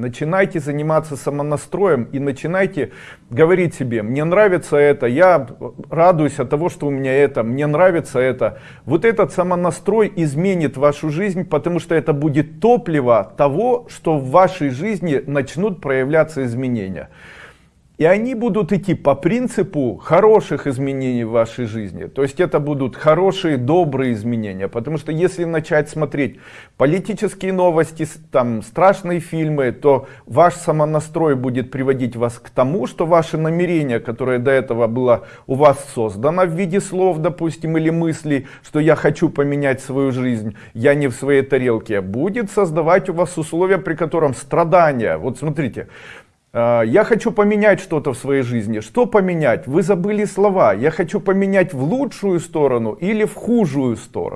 начинайте заниматься самонастроем и начинайте говорить себе, мне нравится это, я радуюсь от того, что у меня это, мне нравится это. Вот этот самонастрой изменит вашу жизнь, потому что это будет топливо того, что в вашей жизни начнут проявляться изменения. И они будут идти по принципу хороших изменений в вашей жизни. То есть это будут хорошие, добрые изменения. Потому что если начать смотреть политические новости, там страшные фильмы, то ваш самонастрой будет приводить вас к тому, что ваше намерение, которое до этого было у вас создано в виде слов, допустим, или мыслей, что я хочу поменять свою жизнь, я не в своей тарелке, будет создавать у вас условия, при котором страдания. Вот смотрите, я хочу поменять что-то в своей жизни. Что поменять? Вы забыли слова. Я хочу поменять в лучшую сторону или в худшую сторону.